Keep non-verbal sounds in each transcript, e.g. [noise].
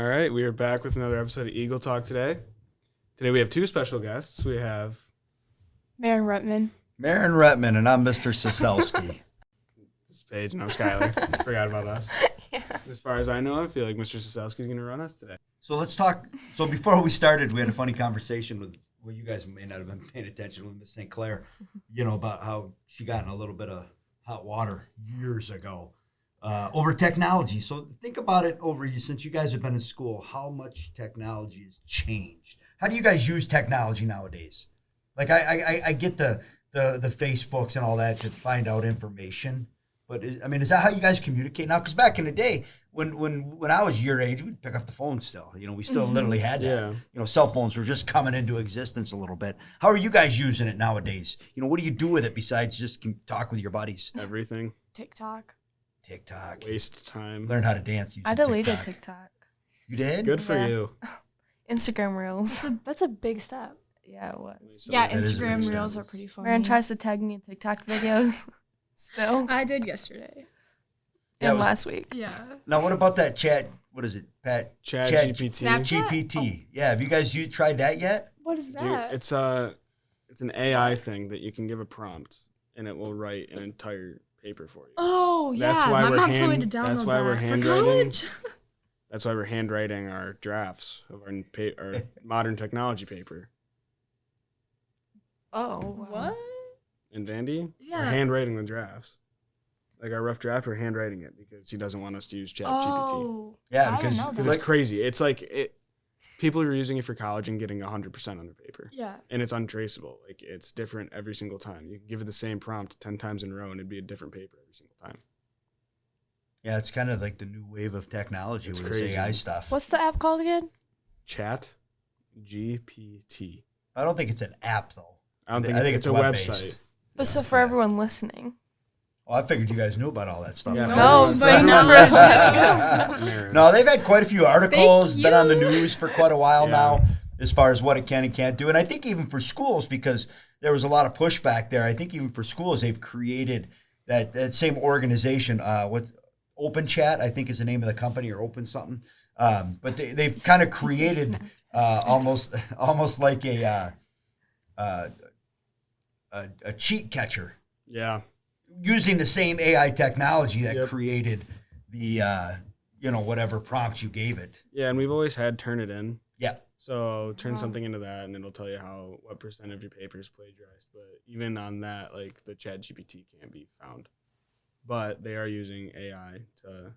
All right, we are back with another episode of Eagle Talk today. Today we have two special guests. We have Marin Rutman. Marin Rutman, and I'm Mr. Siselski. [laughs] this is Paige and I'm Skylar. [laughs] Forgot about us. As far as I know, I feel like Mr. Sosowski's going to run us today. so let's talk. So before we started, we had a funny conversation with, well, you guys may not have been paying attention with Miss St. Clair, mm-hmm. you know, about how she got in a little bit of hot water years ago uh, over technology. So think about it over you since you guys have been in school, how much technology has changed. How do you guys use technology nowadays? Like I, I, I get the, the the Facebooks and all that to find out information, but is, I mean, is that how you guys communicate now? Because back in the day, when when when I was your age, we'd pick up the phone still. You know, we still literally had that. Yeah. You know, cell phones were just coming into existence a little bit. How are you guys using it nowadays? You know, what do you do with it besides just talk with your buddies? Everything. TikTok. TikTok. Waste time. Learn how to dance. using I deleted TikTok. TikTok. You did? Good for Yeah. you. [laughs] Instagram Reels. That's a, that's a big step. Yeah, it was. So yeah, that is a big Instagram Reels step. are pretty funny. Marin tries to tag me in TikTok videos. [laughs] Still. I did yesterday. Yeah, it and was- last week. Yeah. Now, what about that chat? What is it? Pat Chat, Chat GPT. Snapchat? GPT. Yeah. Have you guys you tried that yet? What is Dude, that? it's a it's an AI thing that you can give a prompt and it will write an entire paper for you. oh yeah, That's why my we're mom told me hand- to download that's why that we're for handwriting. college. [laughs] That's why we're handwriting our drafts of our, pa- our [laughs] modern technology paper. Oh. wow. what? And Vandy, we're Yeah. handwriting the drafts. Like our rough draft, we're handwriting it because he doesn't want us to use ChatGPT. Oh. Yeah, because know Because it's crazy. It's like it. People are using it for college and getting 100% on their paper. Yeah. And it's untraceable. Like it's different every single time. You can give it the same prompt 10 times in a row and it'd be a different paper every single time. yeah, it's kind of like the new wave of technology It's with this crazy. AI stuff. What's the app called again? Chat GPT. I don't think it's an app though. I don't think, I think, think it's, it's it's a web-based. website. But so for yeah. everyone listening. Oh, I figured you guys knew about all that stuff. Yeah, No, for but everyone- for we're everyone- letting Marin. No, they've had quite a few articles, been on the news for quite a while Yeah. now, as far as what it can and can't do. And I think even for schools, because there was a lot of pushback there. I think even for schools, they've created that, that same organization. Uh, what Open Chat, I think, is the name of the company, or Open something. Um, but they, they've kind of created uh, almost [laughs] almost like a, uh, uh, a a cheat catcher Yeah. Using the same AI technology that Yep. created the uh, you know whatever prompts you gave it. Yeah. And we've always had Turnitin. Yeah. So turn Wow. something into that, and it'll tell you how what percent of your paper is plagiarized. But even on that, like the Chat GPT can't be found. But they are using AI to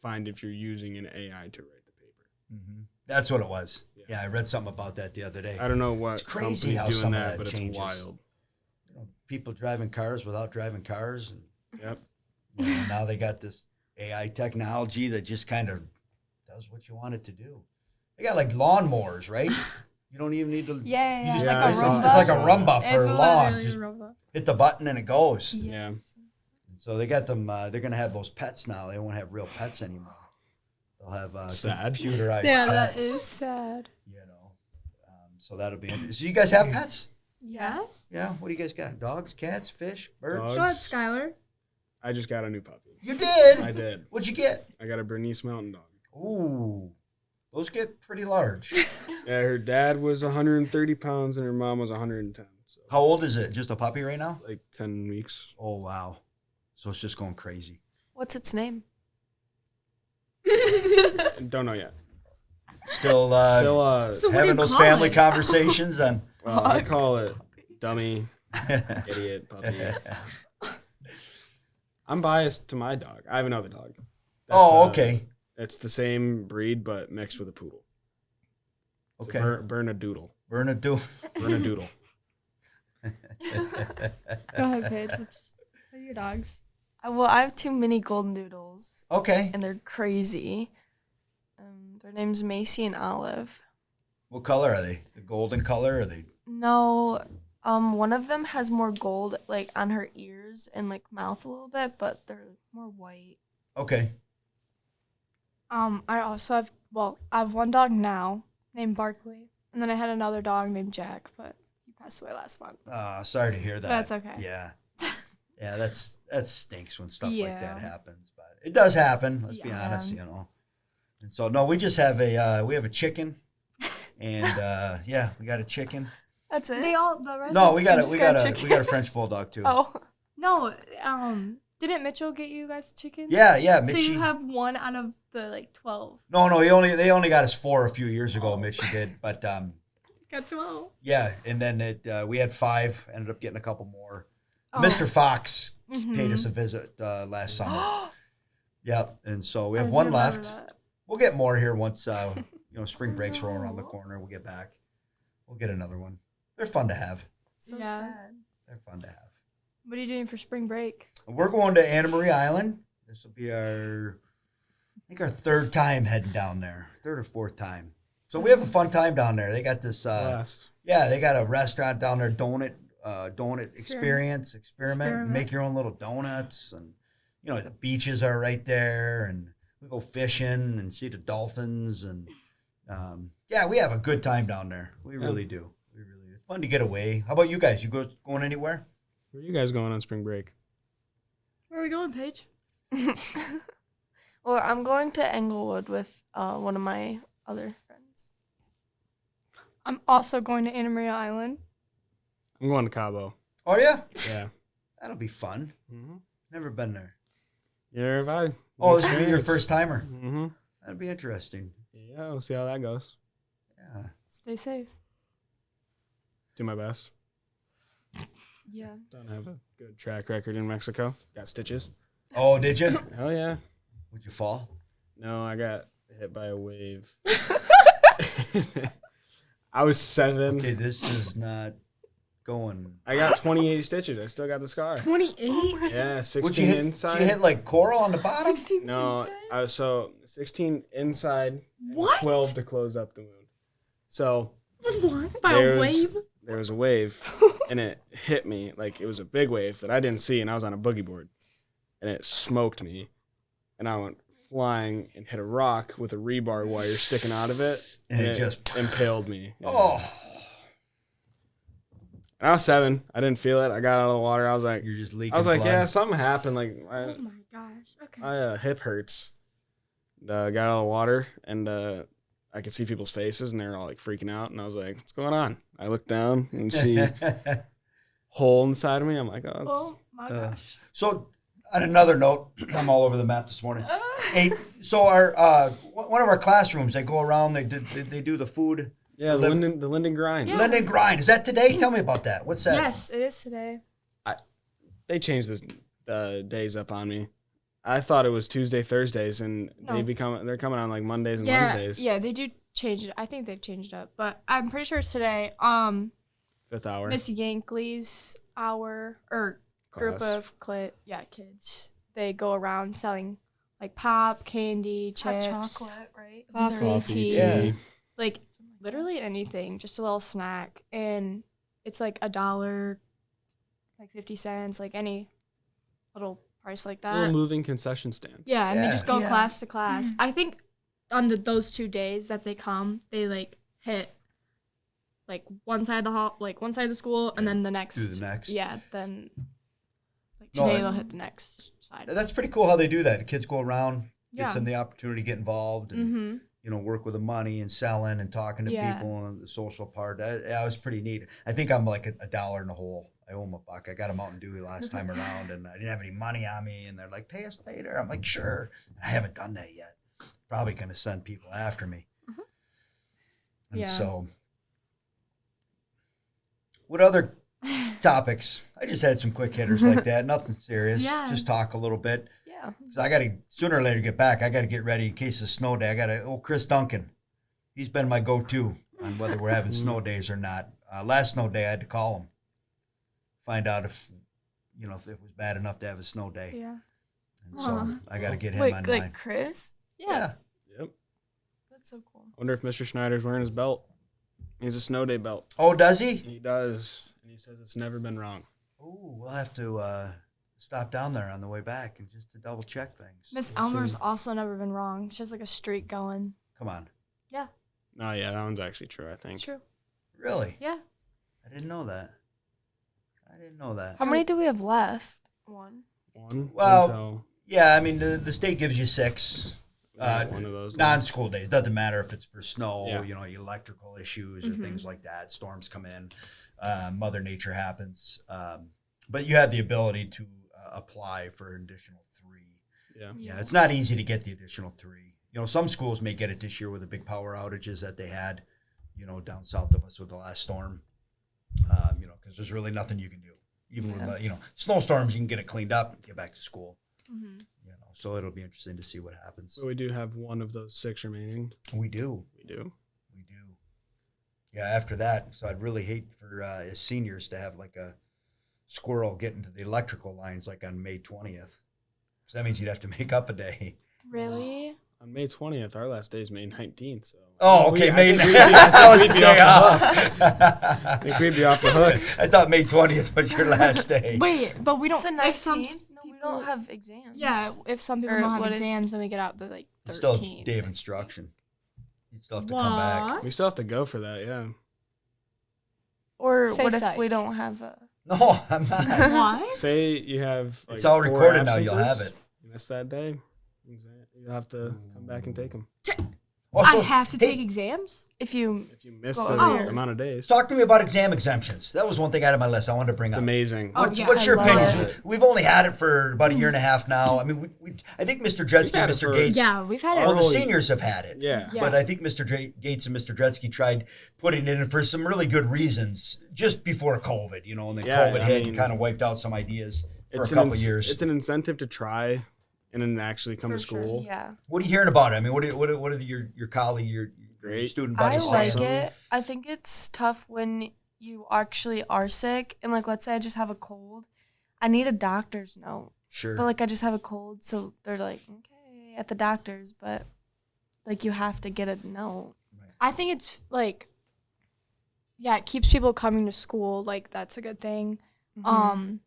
find if you're using an AI to write the paper. That's what it was. Yeah. Yeah, I read something about that the other day. I don't know what It's crazy how doing some of that, that but changes. it's wild. You know, people driving cars without driving cars, and Yep. you know, now they got this AI technology that just kind of does what you want it to do. They got like lawnmowers, right? You don't even need to. Yeah, You yeah. just Yeah, make I it's, saw- it's like a Roomba It's for lawn. Just a robot. hit the button and it goes. Yeah. So they got them. Uh, they're gonna have those pets now. They won't have real pets anymore. They'll have uh, Sad. computerized Yeah, pets. that is sad. You know, um, so that'll be. So you guys have pets? Yes. Yeah. What do you guys got? Dogs, cats, fish, birds? Dogs. Go ahead, Skylar. I just got a new puppy. You did. I did. What'd you get? I got a Bernese Mountain Dog. Ooh, those get pretty large. [laughs] Yeah, her dad was 130 pounds and her mom was 110. So How old is it? Just a puppy right now? like 10 weeks. Oh wow. So it's just going crazy. What's its name? Don't know yet. Still, uh, Still, uh, So having those call family it? conversations and. Well, I call it [laughs] dummy, idiot, puppy. I'm biased to my dog. I have another dog. That's, oh, uh, okay. it's the same breed, but mixed with a poodle. It's Okay. A Ber- Bernadoodle. Bernadoodle. Bernadoodle. [laughs] Go ahead, Paige. What's, what are your dogs? I, well, I have two mini golden doodles, Okay. and they're crazy. Um, their name's Macy and Olive. What color are they? The golden color? Or are they? No, um, one of them has more gold, like on her ears and like mouth a little bit, but they're more white. Okay. Um, I also have well, I have one dog now named Barkley, and then I had another dog named Jack, but he passed away last month. Uh, sorry to hear that. That's okay. Yeah. [laughs] Yeah, that's that stinks when stuff like that happens, but it does happen. Let's be honest, you know. And so no, we just have a uh, we have a chicken, [laughs] and uh, yeah, we got a chicken. That's it. They all the rest. No, we got a we got got a we got a French bulldog too. [laughs] oh, No, um, didn't Mitchell get you guys chickens? Yeah, yeah, So you have one out of the like twelve. no, no, he only they only got us four a few years ago. Mitchie did, but um, Got twelve. yeah, and then it uh, we had five. Ended up getting a couple more. Oh. Mr. Fox Mhm. paid us a visit uh, last summer. [gasps] yep, and so we I have one left. that. We'll get more here once uh, you know spring [laughs] breaks roll around the corner. We'll get back. We'll get another one. They're fun to have. so Yeah. sad. They're fun to have. What are you doing for spring break? We're going to Anna Maria Island. This will be our, I think our third time heading down there, third or fourth time. So we have a fun time down there. They got this, uh, Last. yeah, they got a restaurant down there, donut, uh, donut experience, Experiment. experiment, Experiment. make your own little donuts, and you know the beaches are right there, and we go fishing and see the dolphins, and um, yeah, we have a good time down there. We Yeah. really do. We really do. It's fun to get away. How about you guys? You go going anywhere? Where are you guys going on spring break? Where are we going, Paige? [laughs] well, I'm going to Englewood with uh, one of my other friends. I'm also going to Anna Maria Island. I'm going to Cabo. Oh yeah, Yeah. that'll be fun. Mm-hmm. Never been there. Neither have I. Oh, this will be your first timer. Mm-hmm. That'd be interesting. Yeah, we'll see how that goes. Yeah. Stay safe. Do my best. Yeah. Don't have a good track record in Mexico. Got stitches. Oh, did you? [laughs] Hell yeah. Would you fall? No, I got hit by a wave. [laughs] [laughs] I was seven. Okay, this is not going. I got 28 stitches. I still got the scar. 28? Yeah, Would 16 you hit? inside. Did you hit like coral on the bottom? 16 no, inside? I was so 16 inside, and What? 12 to close up the wound. So What? By a wave? There was a wave, [laughs] and it hit me like it was a big wave that I didn't see, and I was on a boogie board, and it smoked me, and I went flying and hit a rock with a rebar wire sticking out of it, And it just- impaled me. Yeah. [sighs] Oh, And I was seven. I didn't feel it. I got out of the water. I was like, you're just leaking. I was like, blood. yeah, something happened. Like my, Oh my gosh. Okay. my uh, hip hurts. And, uh, got out of the water, and uh, I could see people's faces, and they were all like freaking out. And I was like, what's going on? I looked down and see [laughs] hole inside of me. I'm like, oh, oh my Uh, gosh. so, on another note, [clears throat] I'm all over the map this morning. [laughs] Hey, so our uh, one of our classrooms, they go around. They did. They, they do the food. yeah, the Liv- Linden, the Linden grind. Yeah. Linden grind. Is that today? Tell me about that. What's that? Yes, it is today. They changed the uh, days up on me. I thought it was Tuesday, Thursdays, and they become they're coming on like Mondays and Yeah, Wednesdays. yeah, they do change it. I think they've changed it up, but I'm pretty sure it's today. Um, Fifth hour. Missy Yankley's hour or group of clit, yeah, kids. They go around selling like pop, candy, Hot chips, chocolate, right? Isn't coffee, coffee, tea, tea. Yeah. like literally anything, just a little snack, and it's like a dollar, like fifty cents, like any little price like that. Little moving concession stand. Yeah, and they just go Yeah. class to class. I think on the those two days that they come, they like hit like one side of the hall, like one side of the school, and then the next. Do the next. Yeah, then like today I- they'll hit the next side. That's pretty cool how they do that. The kids go around, Yeah. gives them the opportunity to get involved, and Mm-hmm. you know, work with the money and selling and talking to Yeah. people and the social part. That, that was pretty neat. I think I'm like a, a dollar in the hole. I owe them a buck. I got a Mountain Dew last time around, and I didn't have any money on me. And they're like, "Pay us later." I'm like, "Sure." I haven't done that yet. Probably gonna send people after me. And Mm-hmm. Yeah. so, what other [laughs] topics? I just had some quick hitters like that. Nothing serious. Yeah. Just talk a little bit. Yeah. So I got to sooner or later get back. I got to get ready in case of snow day. I got to. Oh, Chris Duncan, he's been my go-to on whether we're having [laughs] snow days or not. Uh, last snow day, I had to call him, find out if you know if it was bad enough to have a snow day. Yeah. And so Aw. I got to get him Wait, on like mine. Chris? Yeah. Yep. That's so cool. Wonder if Mr. Schneider's wearing his belt. He's a snow day belt. Oh, does he? He does, and he says it's never been wrong. Oh, we'll have to uh, stop down there on the way back and just to double check things. Miss We'll Elmer's see. also never been wrong. She has like a streak going. Come on, Yeah. No, yeah, that one's actually true. I think. It's true. really? Yeah. I didn't know that. I didn't know that. How many do we have left? One. One. Well- until- Yeah, I mean the the state gives you six. Uh, one of those. non-school days doesn't matter if it's for snow Yeah. you know electrical issues or Mhm. things like that storms come in uh, mother nature happens um, but you have the ability to uh, apply for an additional three yeah. yeah it's not easy to get the additional three you know some schools may get it this year with the big power outages that they had you know down south of us with the last storm um, you know because there's really nothing you can do even Yeah. with the, you know snowstorms you can get it cleaned up and get back to school Mhm. you know so it'll be interesting to see what happens So we do have one of those six remaining. we do We do. We do. Yeah, after that, so I'd really hate for uh, as seniors to have like a squirrel get into the electrical lines like on May 20th. So that means you'd have to [laughs] make up a day. Really? On May twentieth, our last day is May nineteenth. So. Oh, We- okay, I May. think we'd be- [laughs] I that think we'd be [laughs] off the. I think we'd be off the hook. I thought May 20th was your last day. [laughs] Wait, but we don't. It's the if some 19th. No, we don't have exams. Yeah, if some people Or don't have what if- exams, then we get out the like It's still thirteenth. day of instruction. You still have to come back. We still have to go for that. Yeah. Or Say what if we don't have a? No, I'm not. What? Say you have. Like, It's all four recorded now, you'll have it. You miss that day. You'll have to come back and take them. Oh, I have to hey, take exams. If you If you miss Go the over. amount of days, Talk to me about exam exemptions. That was one thing out of my list I wanted to bring it's up. amazing. Oh, What's, yeah, what's your opinion? it. We've only had it for about a year and a mm. half now. I mean, we, we, I think Mr. Dretzky and Mr. for- Gates. Yeah, we've had it. Well, the Oh, seniors have had it. Yeah. Yeah. But I think Mr. Dra- Gates and Mr. Dretzky tried putting it in for some really good reasons just before COVID, you know, and then Yeah, COVID I hit mean, and kind of wiped out some ideas for a couple ins- years. It's an incentive to try, and then actually come For to sure, school. yeah, what are you hearing about it? I mean, what are, what are, what are your your colleague, your, your Great. student I buddies like saying? it. I think it's tough when you actually are sick and like let's say I just have a cold. I need a doctor's note. Sure. But like I just have a cold, so they're like, okay, at the doctor's, but like you have to get a note. I think it's like, yeah, it keeps people coming to school. Like that's a good thing. Mm-hmm. Um,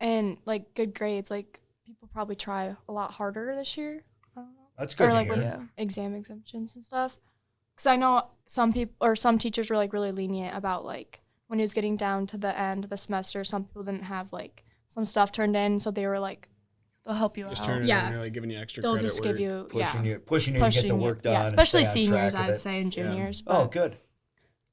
and like good grades. Like people probably try a lot harder this year. I don't know. That's good or to like hear. with Yeah. exam exemptions and stuff. Because I know some people or some teachers were like really lenient about like when it was getting down to the end of the semester, some people didn't have like some stuff turned in, so they were like They'll help you Just out. turn it Yeah. in, really giving you extra they'll credit. just give you pushing yeah you, pushing you to get the work done. yeah, especially seniors, I'd say, and Yeah. juniors. Oh, good.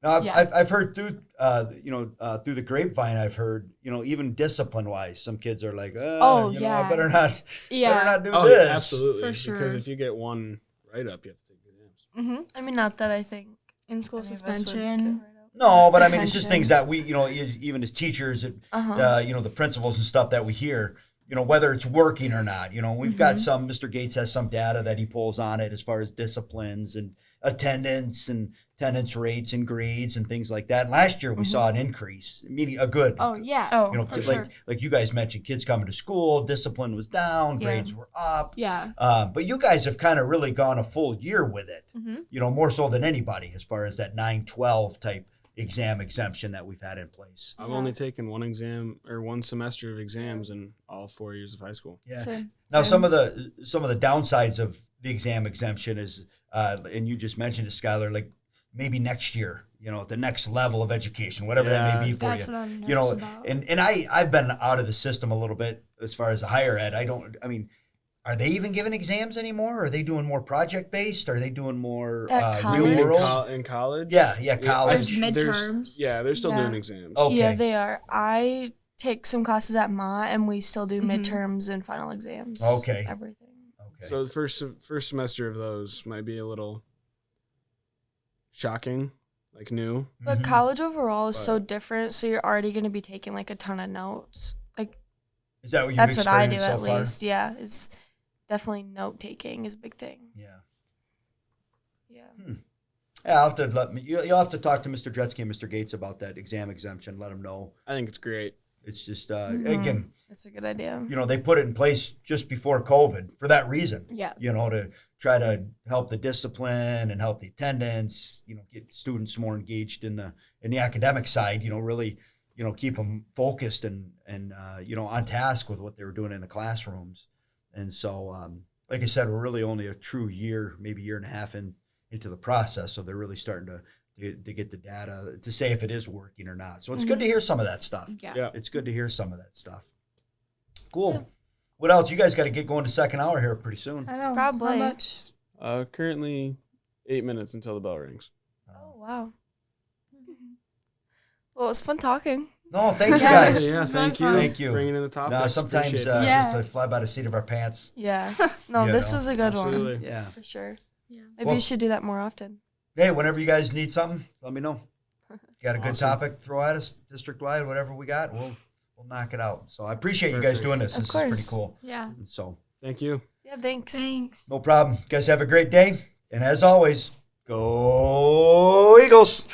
Now, I've, Yeah. I've, I've heard through, uh, you know, uh, through the grapevine, I've heard, you know, even discipline wise, some kids are like, uh, Oh, you know, I yeah. better not, [laughs] better yeah. not do Oh, this. yeah, absolutely. For sure. Because if you get one right up, you have to take exams. hmm I mean, not that I think In school any of us would suspension. get right out. No, but I mean, it's just things that we, you know, even as teachers, and, Uh-huh. uh, you know, the principals and stuff that we hear, you know, whether it's working or not. You know, we've got Mm-hmm. some. Mr. Gates has some data that he pulls on it as far as disciplines and attendance and attendance rates and grades and things like that. Last year we saw an increase, meaning a good. Mm-hmm. Oh yeah. Oh, you know, for like sure. like you guys mentioned, kids coming to school, discipline was down, Yeah. grades were up. Yeah. Um, but you guys have kind of really gone a full year with it. Mhm. You know, more so than anybody as far as that nine twelve type exam exemption that we've had in place. I've Yeah. only taken one exam or one semester of exams in all four years of high school. Yeah. Same. Now, Same. some of the some of the downsides of the exam exemption is, uh, and you just mentioned it, Skylar, like maybe next year, you know, the next level of education, whatever that may be for That's you. what I'm You know, about. and and I I've been out of the system a little bit as far as the higher ed. I don't. I mean. Are they even giving exams anymore? Are they doing more project based? Are they doing more uh, college? real In, world? in college? Yeah, yeah, Yeah, college. There's there's- midterms. Yeah, they're still Yeah. doing exams. Okay. Yeah, they are. I take some classes at Ma, and we still do Mhm. midterms and final exams. Okay. Everything. okay. So the first first semester of those might be a little shocking, like new. But Mhm. college overall is so different, so you're already going to be taking like a ton of notes. Like Is that what that's what I do experienced at far? least. Yeah, it's definitely note taking is a big thing. Yeah. Yeah. Yeah, I'll have to let me. You, you'll have to talk to Mr. Dretzky and Mr. Gates about that exam exemption. Let them know. I think it's great. It's just uh, Mhm. again, That's a good idea. you know, they put it in place just before COVID for that reason. Yeah. You know, to try to help the discipline and help the attendance. You know, get students more engaged in the in the academic side. You know, really, you know, keep them focused and and uh, you know on task with what they were doing in the classrooms. And so, um, like I said, we're really only a true year, maybe year and a half in into the process. So they're really starting to to, to get the data to say if it is working or not. So it's good to hear some of that stuff. Yeah. Yeah. It's good to hear some of that stuff. Cool. Yeah. What else? You guys got to get going to second hour here pretty soon. I know. Probably. How much Uh, currently, eight minutes until the bell rings. Oh wow. Well, it was fun talking. No, thank you [laughs] guys. yeah, thank you. fun. Thank you. Bringing in the topic. No, sometimes uh, Yeah. just to fly by the seat of our pants. Yeah. [laughs] No, this know, was a good one Yeah. for sure. Yeah. Maybe Well- you should do that more often. Hey, whenever you guys need something, let me know. You [laughs] got a good Awesome. topic, throw at us district wide, whatever we got, we'll we'll knock it out. So I appreciate you guys doing this. Of this is course. pretty cool. Yeah. So Thank you. Yeah. Thanks. Thanks. no problem. You guys have a great day. And as always, go Eagles.